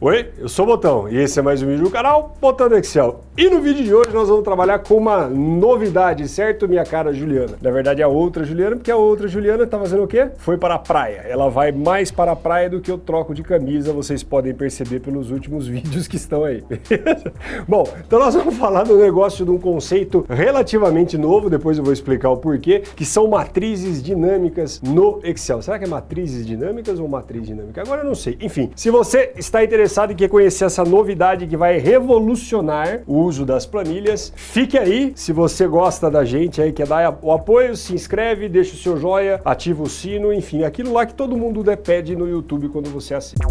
Oi, eu sou o Botão e esse é mais um vídeo do canal Botão do Excel. E no vídeo de hoje nós vamos trabalhar com uma novidade, certo, minha cara Juliana? Na verdade é a outra Juliana, porque a outra Juliana tá fazendo o quê? Foi para a praia. Ela vai mais para a praia do que eu troco de camisa, vocês podem perceber pelos últimos vídeos que estão aí. Bom, então nós vamos falar do negócio de um conceito relativamente novo, depois eu vou explicar o porquê, que são matrizes dinâmicas no Excel. Será que é matrizes dinâmicas ou matriz dinâmica? Agora eu não sei. Enfim, se você está interessado interessado e quer conhecer essa novidade que vai revolucionar o uso das planilhas, fique aí. Se você gosta da gente aí, quer dar o apoio, se inscreve, deixa o seu joia, ativa o sino, enfim, aquilo lá que todo mundo pede no YouTube quando você assiste.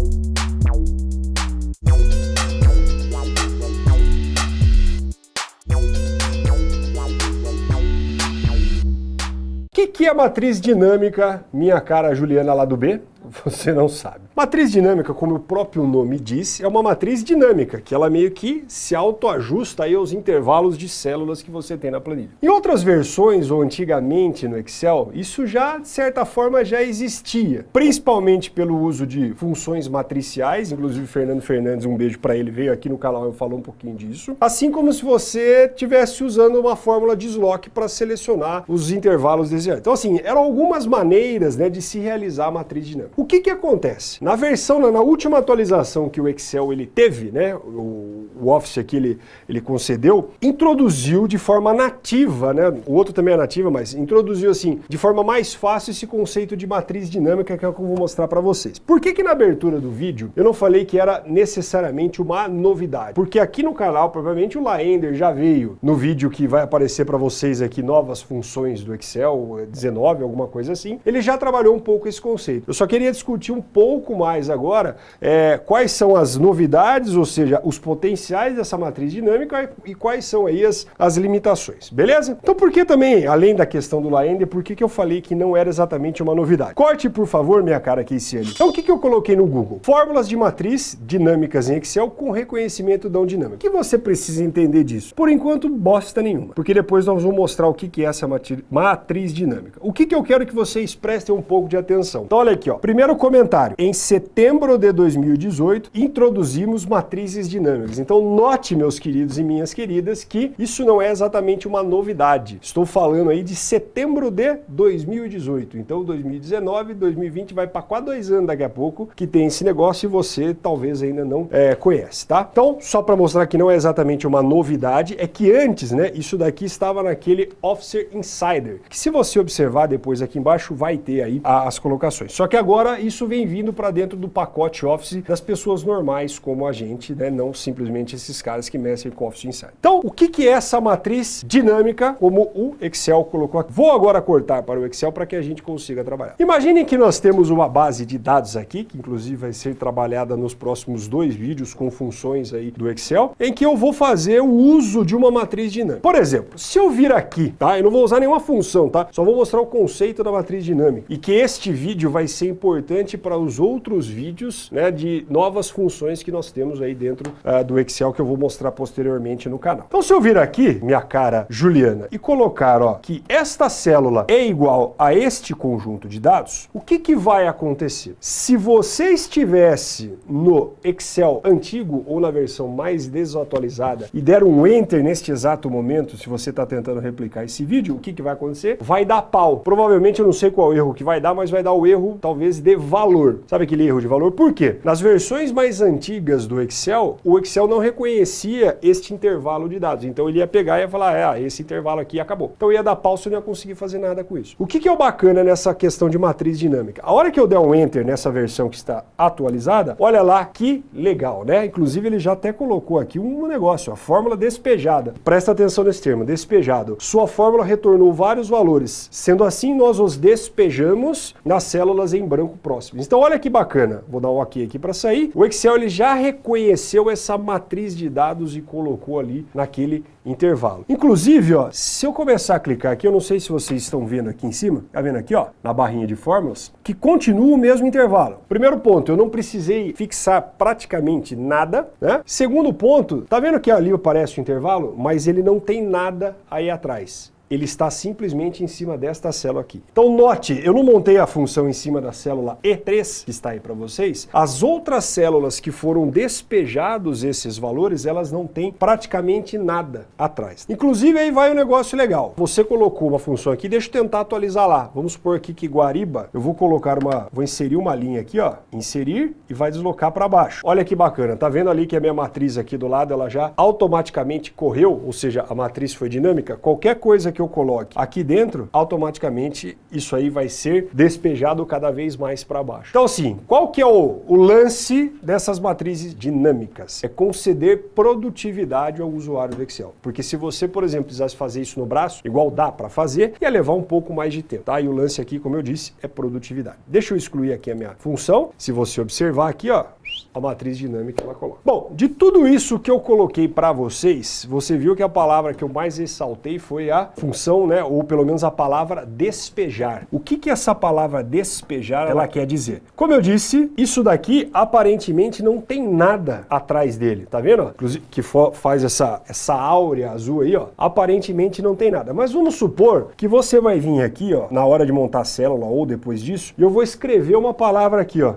O que, que é a matriz dinâmica, minha cara Juliana lá do B? Você não sabe. Matriz dinâmica, como o próprio nome diz, é uma matriz dinâmica, que ela meio que se autoajusta aí aos intervalos de células que você tem na planilha. Em outras versões, ou antigamente no Excel, isso já, de certa forma, já existia. Principalmente pelo uso de funções matriciais, inclusive Fernando Fernandes, um beijo para ele, veio aqui no canal e falou um pouquinho disso. Assim como se você estivesse usando uma fórmula de Slock para selecionar os intervalos desejados. Então assim, eram algumas maneiras né, de se realizar a matriz dinâmica. O que que acontece? Na versão, na, última atualização que o Excel ele teve, né, o, o Office aqui ele, ele concedeu, introduziu de forma nativa, né, o outro também é nativa, mas introduziu assim, de forma mais fácil esse conceito de matriz dinâmica que é o que eu vou mostrar para vocês. Por que que na abertura do vídeo eu não falei que era necessariamente uma novidade? Porque aqui no canal, provavelmente o Laender já veio no vídeo que vai aparecer para vocês aqui novas funções do Excel, 19, alguma coisa assim, ele já trabalhou um pouco esse conceito. Eu só queria queria discutir um pouco mais agora é, quais são as novidades, ou seja, os potenciais dessa matriz dinâmica e quais são aí as, as limitações, beleza? Então por que também, além da questão do Laender, por que, que eu falei que não era exatamente uma novidade? Corte, por favor, minha cara Keiciane. Então o que, que eu coloquei no Google? Fórmulas de matriz dinâmicas em Excel com reconhecimento da dinâmica. O que você precisa entender disso? Por enquanto, bosta nenhuma, porque depois nós vamos mostrar o que, que é essa matriz dinâmica. O que, que eu quero que vocês prestem um pouco de atenção? Então olha aqui, ó. Primeiro comentário. Em setembro de 2018, introduzimos matrizes dinâmicas. Então note, meus queridos e minhas queridas, que isso não é exatamente uma novidade. Estou falando aí de setembro de 2018. Então 2019, 2020 vai para quase dois anos daqui a pouco que tem esse negócio e você talvez ainda não é, conhece, tá? Então, só para mostrar que não é exatamente uma novidade, é que antes, né, isso daqui estava naquele Officer Insider, que se você observar depois aqui embaixo vai ter aí as colocações. Só que agora Agora, isso vem vindo para dentro do pacote Office das pessoas normais como a gente, né? não simplesmente esses caras que mexem com Office Insider. Então, o que, que é essa matriz dinâmica, como o Excel colocou aqui? Vou agora cortar para o Excel para que a gente consiga trabalhar. Imaginem que nós temos uma base de dados aqui, que inclusive vai ser trabalhada nos próximos dois vídeos com funções aí do Excel, em que eu vou fazer o uso de uma matriz dinâmica. Por exemplo, se eu vir aqui, tá? Eu não vou usar nenhuma função, tá? Só vou mostrar o conceito da matriz dinâmica. E que este vídeo vai ser importante importante para os outros vídeos né, de novas funções que nós temos aí dentro uh, do Excel que eu vou mostrar posteriormente no canal. Então se eu vir aqui, minha cara Juliana, e colocar ó, que esta célula é igual a este conjunto de dados, o que, que vai acontecer? Se você estivesse no Excel antigo ou na versão mais desatualizada e der um Enter neste exato momento, se você está tentando replicar esse vídeo, o que, que vai acontecer? Vai dar pau. Provavelmente eu não sei qual erro que vai dar, mas vai dar o erro talvez de valor. Sabe aquele erro de valor? Por quê? Nas versões mais antigas do Excel, o Excel não reconhecia este intervalo de dados. Então ele ia pegar e ia falar, é, ah, esse intervalo aqui acabou. Então ia dar pau, você não ia conseguir fazer nada com isso. O que, que é o bacana nessa questão de matriz dinâmica? A hora que eu der um Enter nessa versão que está atualizada, olha lá que legal, né? Inclusive ele já até colocou aqui um negócio, a fórmula despejada. Presta atenção nesse termo, despejado. Sua fórmula retornou vários valores. Sendo assim, nós os despejamos nas células em branco próximos. Então olha que bacana, vou dar um ok aqui para sair. O Excel ele já reconheceu essa matriz de dados e colocou ali naquele intervalo. Inclusive, ó, se eu começar a clicar aqui, eu não sei se vocês estão vendo aqui em cima, tá vendo aqui, ó, na barrinha de fórmulas, que continua o mesmo intervalo. Primeiro ponto, eu não precisei fixar praticamente nada, né? Segundo ponto, tá vendo que ali aparece o intervalo, mas ele não tem nada aí atrás. Ele está simplesmente em cima desta célula aqui. Então note, eu não montei a função em cima da célula E3, que está aí para vocês. As outras células que foram despejados esses valores, elas não têm praticamente nada atrás. Inclusive aí vai um negócio legal. Você colocou uma função aqui, deixa eu tentar atualizar lá. Vamos supor aqui que Guariba, eu vou colocar uma, vou inserir uma linha aqui, ó, inserir e vai deslocar para baixo. Olha que bacana, tá vendo ali que a minha matriz aqui do lado, ela já automaticamente correu, ou seja, a matriz foi dinâmica? Qualquer coisa que eu coloque aqui dentro, automaticamente isso aí vai ser despejado cada vez mais para baixo. Então assim, qual que é o, o lance dessas matrizes dinâmicas? É conceder produtividade ao usuário do Excel. Porque se você, por exemplo, precisasse fazer isso no braço, igual dá para fazer, ia levar um pouco mais de tempo, tá? E o lance aqui, como eu disse, é produtividade. Deixa eu excluir aqui a minha função. Se você observar aqui, ó, a matriz dinâmica ela coloca. Bom, de tudo isso que eu coloquei para vocês, você viu que a palavra que eu mais ressaltei foi a função, né, ou pelo menos a palavra despejar. O que que essa palavra despejar ela quer dizer? Como eu disse, isso daqui aparentemente não tem nada atrás dele, tá vendo? Inclusive, que faz essa, essa áurea azul aí, ó, aparentemente não tem nada. Mas vamos supor que você vai vir aqui, ó, na hora de montar a célula ou depois disso, e eu vou escrever uma palavra aqui, ó,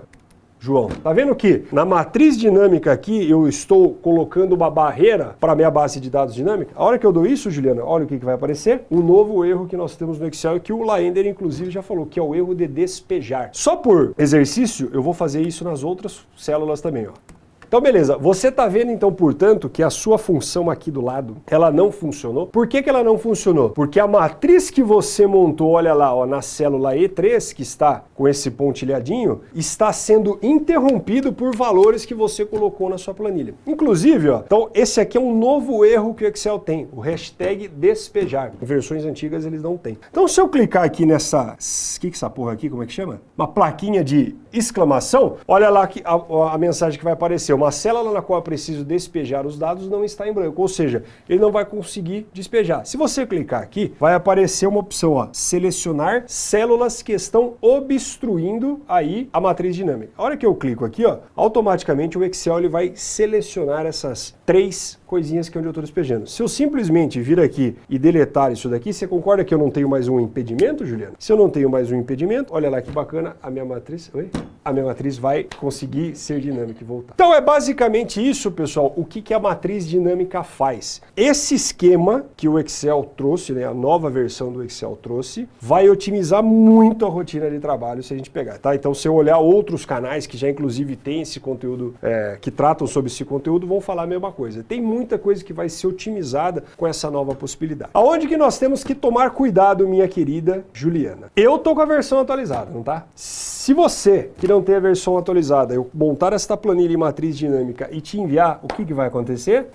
João. Tá vendo que na matriz dinâmica aqui eu estou colocando uma barreira para a minha base de dados dinâmica? A hora que eu dou isso, Juliana, olha o que, que vai aparecer. Um novo erro que nós temos no Excel que o Laender, inclusive, já falou, que é o erro de despejar. Só por exercício, eu vou fazer isso nas outras células também. Ó. Então, beleza. Você está vendo, então, portanto, que a sua função aqui do lado, ela não funcionou. Por que, que ela não funcionou? Porque a matriz que você montou, olha lá, ó, na célula E3, que está com esse pontilhadinho, está sendo interrompido por valores que você colocou na sua planilha. Inclusive, ó, então, esse aqui é um novo erro que o Excel tem, o hashtag despejar. Em versões antigas eles não têm. Então, se eu clicar aqui nessa... O que, que é essa porra aqui, como é que chama? Uma plaquinha de exclamação, olha lá que a, a mensagem que vai aparecer uma célula na qual eu preciso despejar os dados não está em branco, ou seja, ele não vai conseguir despejar. Se você clicar aqui, vai aparecer uma opção, ó, selecionar células que estão obstruindo aí a matriz dinâmica. A hora que eu clico aqui, ó, automaticamente o Excel ele vai selecionar essas três coisinhas que é onde eu estou despejando. Se eu simplesmente vir aqui e deletar isso daqui, você concorda que eu não tenho mais um impedimento, Juliano? Se eu não tenho mais um impedimento, olha lá que bacana, a minha matriz, oi? a minha matriz vai conseguir ser dinâmica e voltar. Então é basicamente isso, pessoal, o que, que a matriz dinâmica faz. Esse esquema que o Excel trouxe, né, a nova versão do Excel trouxe, vai otimizar muito a rotina de trabalho se a gente pegar, tá? Então se eu olhar outros canais que já inclusive tem esse conteúdo, é, que tratam sobre esse conteúdo, vão falar a mesma coisa. Tem muita coisa que vai ser otimizada com essa nova possibilidade. Aonde que nós temos que tomar cuidado, minha querida Juliana? Eu tô com a versão atualizada, não tá? Se você que não tem a versão atualizada, eu montar esta planilha em matriz dinâmica e te enviar, o que, que vai acontecer?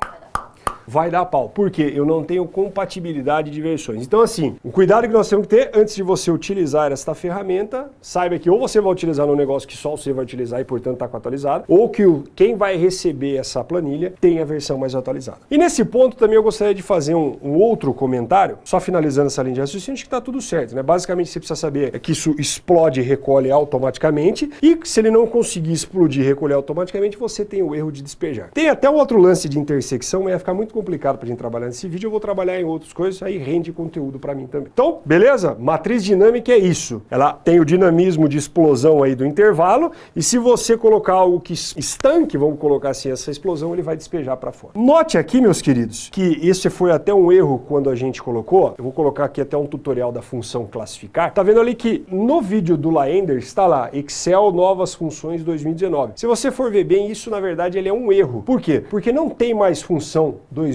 Vai dar pau. porque Eu não tenho compatibilidade de versões. Então assim, o cuidado que nós temos que ter antes de você utilizar esta ferramenta, saiba que ou você vai utilizar num negócio que só você vai utilizar e portanto está atualizado, ou que o, quem vai receber essa planilha tem a versão mais atualizada. E nesse ponto também eu gostaria de fazer um, um outro comentário, só finalizando essa linha de raciocínio, acho que está tudo certo, né? Basicamente você precisa saber que isso explode e recolhe automaticamente e se ele não conseguir explodir e recolher automaticamente, você tem o erro de despejar. Tem até um outro lance de intersecção, mas ia ficar muito complicado para a gente trabalhar nesse vídeo, eu vou trabalhar em outras coisas, aí rende conteúdo para mim também. Então, beleza? Matriz dinâmica é isso. Ela tem o dinamismo de explosão aí do intervalo, e se você colocar algo que estanque, vamos colocar assim, essa explosão, ele vai despejar para fora. Note aqui, meus queridos, que esse foi até um erro quando a gente colocou, eu vou colocar aqui até um tutorial da função classificar, tá vendo ali que no vídeo do Laender está lá, Excel novas funções 2019. Se você for ver bem, isso na verdade ele é um erro. Por quê? Porque não tem mais função 2019.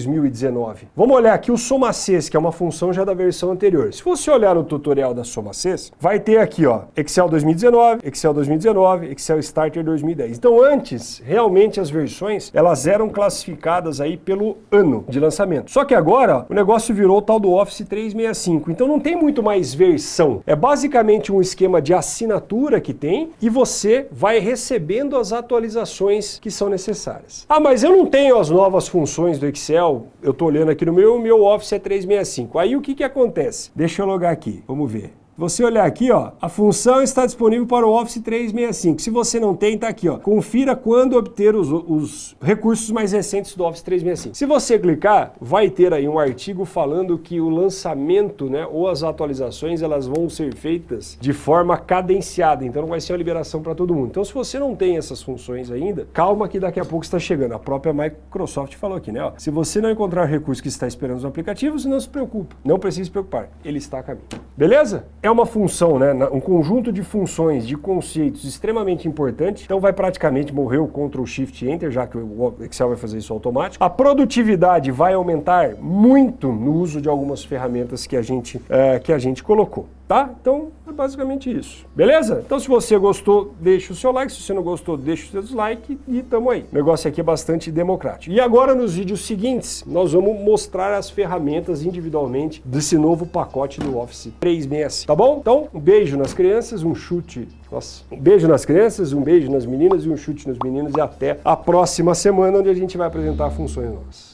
Vamos olhar aqui o SomaCês, que é uma função já da versão anterior. Se você olhar no tutorial da SomaCês, vai ter aqui, ó, Excel 2019, Excel 2019, Excel Starter 2010. Então antes, realmente as versões, elas eram classificadas aí pelo ano de lançamento. Só que agora, o negócio virou o tal do Office 365. Então não tem muito mais versão. É basicamente um esquema de assinatura que tem e você vai recebendo as atualizações que são necessárias. Ah, mas eu não tenho as novas funções do Excel, eu estou olhando aqui no meu, o meu Office é 365. Aí o que, que acontece? Deixa eu logar aqui, vamos ver. Você olhar aqui, ó, a função está disponível para o Office 365. Se você não tem, tá aqui, ó. Confira quando obter os, os recursos mais recentes do Office 365. Se você clicar, vai ter aí um artigo falando que o lançamento, né, ou as atualizações, elas vão ser feitas de forma cadenciada, então não vai ser uma liberação para todo mundo. Então, se você não tem essas funções ainda, calma que daqui a pouco está chegando. A própria Microsoft falou aqui, né, ó, se você não encontrar o recurso que está esperando nos aplicativos, não se preocupe, não precisa se preocupar, ele está a caminho. Beleza? É uma função, né, um conjunto de funções, de conceitos extremamente importante, então vai praticamente morrer o Ctrl Shift Enter, já que o Excel vai fazer isso automático. A produtividade vai aumentar muito no uso de algumas ferramentas que a gente, é, que a gente colocou. Tá? Então, é basicamente isso. Beleza? Então, se você gostou, deixa o seu like. Se você não gostou, deixa o seu dislike e tamo aí. O negócio aqui é bastante democrático. E agora, nos vídeos seguintes, nós vamos mostrar as ferramentas individualmente desse novo pacote do Office 365. Tá bom? Então, um beijo nas crianças, um chute... Nossa. Um beijo nas crianças, um beijo nas meninas e um chute nos meninos. E até a próxima semana, onde a gente vai apresentar funções nossas.